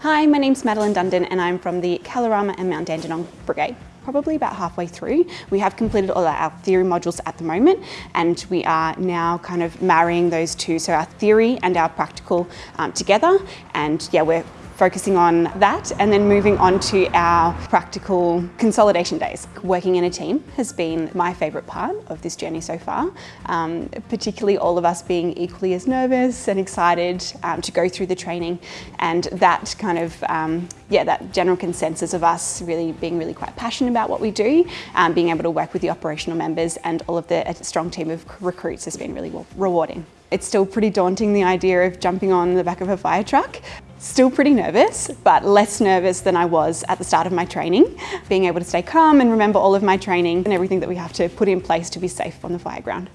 Hi, my name's Madeline Dundon and I'm from the Kalorama and Mount Dandenong Brigade probably about halfway through. We have completed all our theory modules at the moment and we are now kind of marrying those two, so our theory and our practical um, together and yeah, we're focusing on that and then moving on to our practical consolidation days. Working in a team has been my favourite part of this journey so far, um, particularly all of us being equally as nervous and excited um, to go through the training and that kind of, um, yeah, that general consensus of us really being really quite passionate about what we do, um, being able to work with the operational members and all of the strong team of recruits has been really rewarding. It's still pretty daunting the idea of jumping on the back of a fire truck. Still pretty nervous, but less nervous than I was at the start of my training. Being able to stay calm and remember all of my training and everything that we have to put in place to be safe on the fire ground.